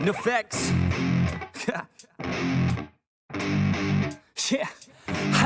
Nefex. yeah.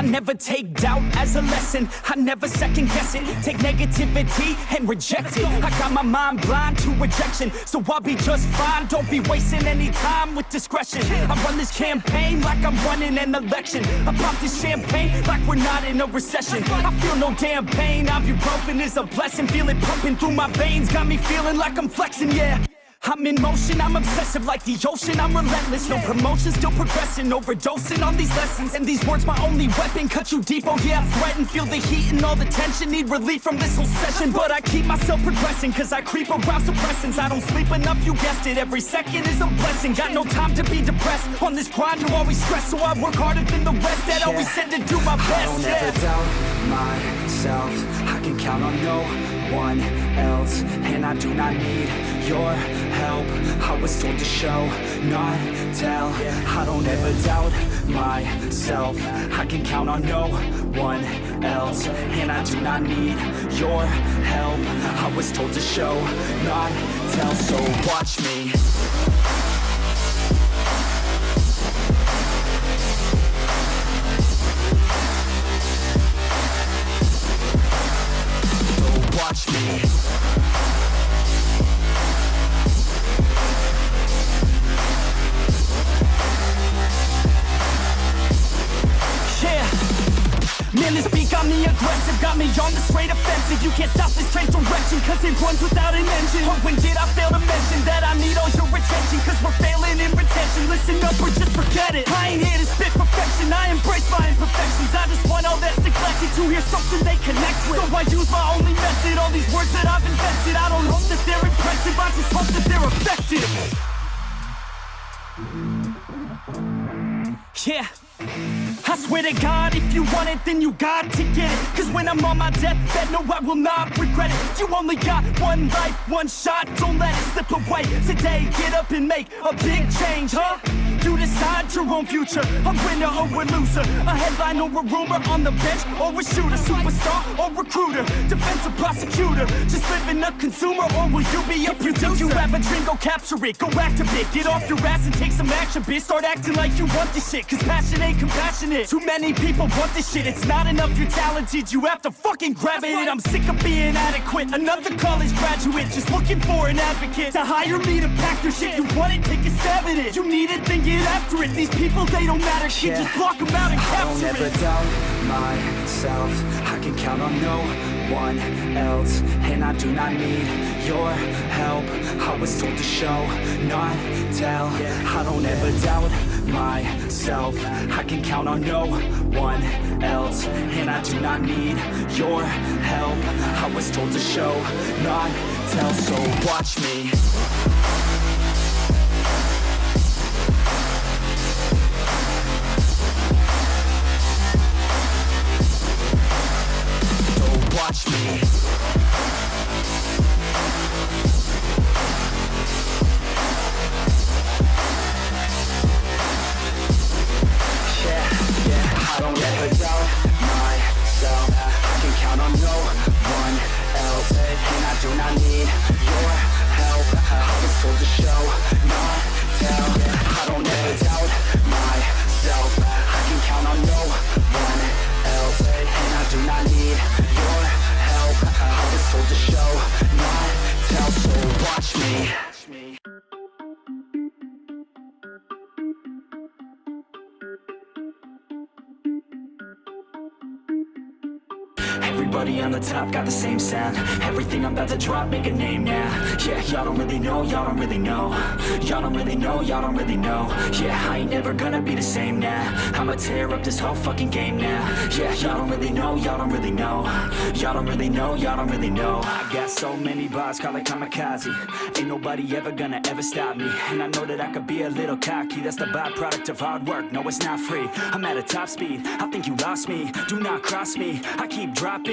Never take doubt as a lesson. I never second guess it. Take negativity and reject it. I got my mind blind to rejection, so I'll be just fine. Don't be wasting any time with discretion. I run this campaign like I'm running an election. I pop this champagne like we're not in a recession. I feel no damn pain. Ibuprofen is a blessing. Feel it pumping through my veins. Got me feeling like I'm flexing, yeah. I'm in motion, I'm obsessive like the ocean, I'm relentless No promotion, still progressing, overdosing on these lessons. And these words my only weapon, cut you deep, oh yeah, I threaten Feel the heat and all the tension, need relief from this whole session But I keep myself progressing, cause I creep around suppressants. I don't sleep enough, you guessed it, every second is a blessing. Got no time to be depressed, on this grind you always stress. So I work harder than the rest, that yeah. always said to do my best I don't yeah. ever doubt myself, can count on no one else. And I do not need your help. I was told to show, not tell. I don't ever doubt myself. I can count on no one else. And I do not need your help. I was told to show, not tell. So watch me Beat got me aggressive Got me on the straight offensive. You can't stop this train direction Cause it runs without an engine. Oh, when did I fail to mention That I need all your attention? Cause we're failing in retention. Listen up or just forget it I ain't here to spit perfection. I embrace my imperfections. I just want all that's neglected To hear something they connect with. So I use my only method All these words that I've invested. I don't hope that they're impressive I just hope that they're effective. Yeah I swear to God, if you want it, then you got to get it. Cause when I'm on my deathbed, no, I will not regret it. You only got one life, one shot, don't let it slip away. Today, get up and make a big change, huh? You decide your own future, a winner or a loser A headline or a rumor, on the bench or a shooter Superstar or recruiter, defensive prosecutor Just living a consumer or will you be a if producer? If you have a dream, go capture it, go activate Get off your ass and take some action, bitch. Start acting like you want this shit, cause passion ain't compassionate. Too many people want this shit, it's not enough you're talented You have to fucking grab it, I'm sick of being adequate Another college graduate, just looking for an advocate To hire me to pack your shit, you want it, take a stab at it You need it, then get after it. These people, they don't matter, shit, yeah. just block them out and capture it. I don't ever doubt myself. I can count on no one else. And I do not need your help. I was told to show, not tell. I don't ever doubt myself. I can count on no one else. And I do not need your help. I was told to show, not tell. So watch me Told to show, not tell I don't ever doubt myself. I can count on no one else. And I do not need your help. I was told to show, not tell So watch me Everybody on the top got the same sound. Everything I'm about to drop, make a name now. Yeah, y'all don't really know, y'all don't really know. Y'all don't really know, y'all don't really know. Yeah, I ain't never gonna be the same now. I'ma tear up this whole fucking game now. Yeah, y'all don't really know, y'all don't really know. Y'all don't really know, y'all don't really know. I got so many bars, call it kamikaze. Ain't nobody ever gonna ever stop me. And I know that I could be a little cocky. That's the byproduct of hard work, no it's not free. I'm at a top speed, I think you lost me. Do not cross me, I keep dropping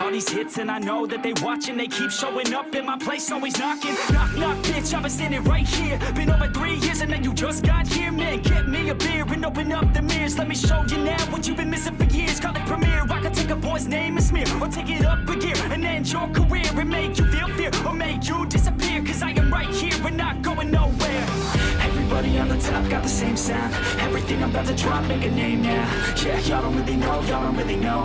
All these hits and I know that they watching. They keep showing up in my place, always knocking. Knock, knock, bitch, I've been standing right here. Been over three years and then you just got here Man, get me a beer and open up the mirrors. Let me show you now what you've been missing for years. Call it premiere, I can take a boy's name and smear Or take it up a gear and end your career And make you feel fear Or make you disappear Top got the same sound. Everything I'm about to drop, make a name now Yeah, y'all don't really know, y'all don't really know.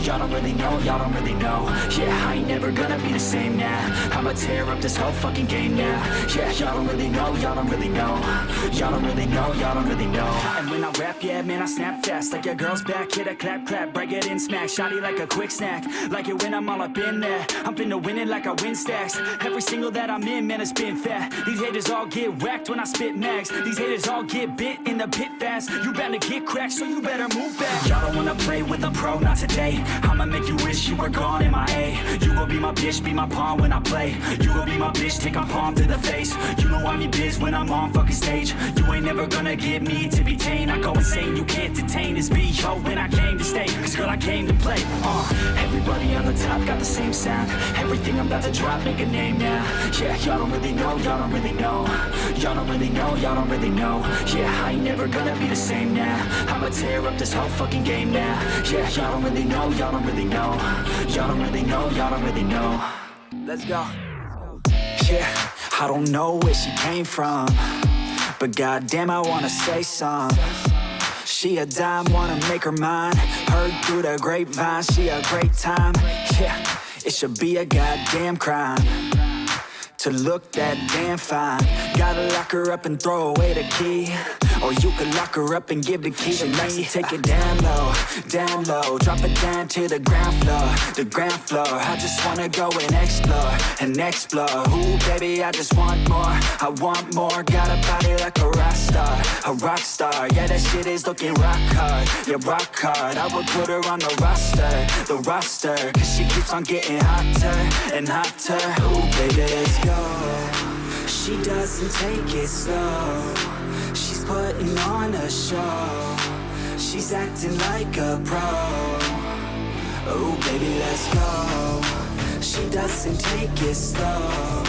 Y'all don't really know, y'all don't really know. Yeah, I ain't never gonna be the same now I'ma tear up this whole fucking game now Yeah, y'all don't really know, y'all don't really know. Y'all don't really know, y'all don't really know. And when I rap, yeah, man, I snap fast. Like a girl's back, hit a clap, clap Break it in, smack, shotty like a quick snack. Like it when I'm all up in there. I'm finna win it like I win stacks. Every single that I'm in, man, it's been fat. These haters all get whacked when I spit max These haters all get bit in the pit fast. You better get cracked, so you better move back Y'all don't wanna play with a pro, not today. I'ma make you wish you were gone in my A. You gon' be my bitch, be my pawn when I play. You gon' be my bitch, take my palm to the face. You know I'm your biz when I'm on fucking stage. You ain't never gonna get me to be tame. I go insane, you can't detain. This yo When I came to stay, cause girl I came to play uh, Everybody on the top got the same sound. Everything I'm about to drop, make a name now. Yeah, y'all don't really know, y'all don't really know. Y'all don't really know, y'all don't really know. Yeah, I ain't never gonna be the same now. I'ma tear up this whole fucking game now. Yeah, y'all don't really know, y'all don't really know. Y'all don't really know, y'all don't really know. Let's go. Yeah, I don't know where she came from But goddamn I wanna say some She a dime, wanna make her mine. Heard through the grapevine, she a great time. Yeah, it should be a goddamn crime To look that damn fine. Gotta lock her up and throw away the key Or you can lock her up and give the key to me. Take it down low, down low. Drop it down to the ground floor, the ground floor. I just wanna go and explore, and explore. Ooh baby I just want more, I want more. Got a body like a rock star, a rock star. Yeah that shit is looking rock hard, yeah rock hard. I would put her on the roster, the roster Cause she keeps on getting hotter, and hotter. Ooh baby let's go. She doesn't take it slow putting on a show. She's acting like a pro. Oh baby let's go. She doesn't take it slow.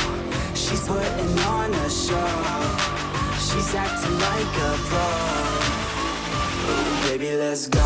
She's putting on a show. She's acting like a pro. Oh baby let's go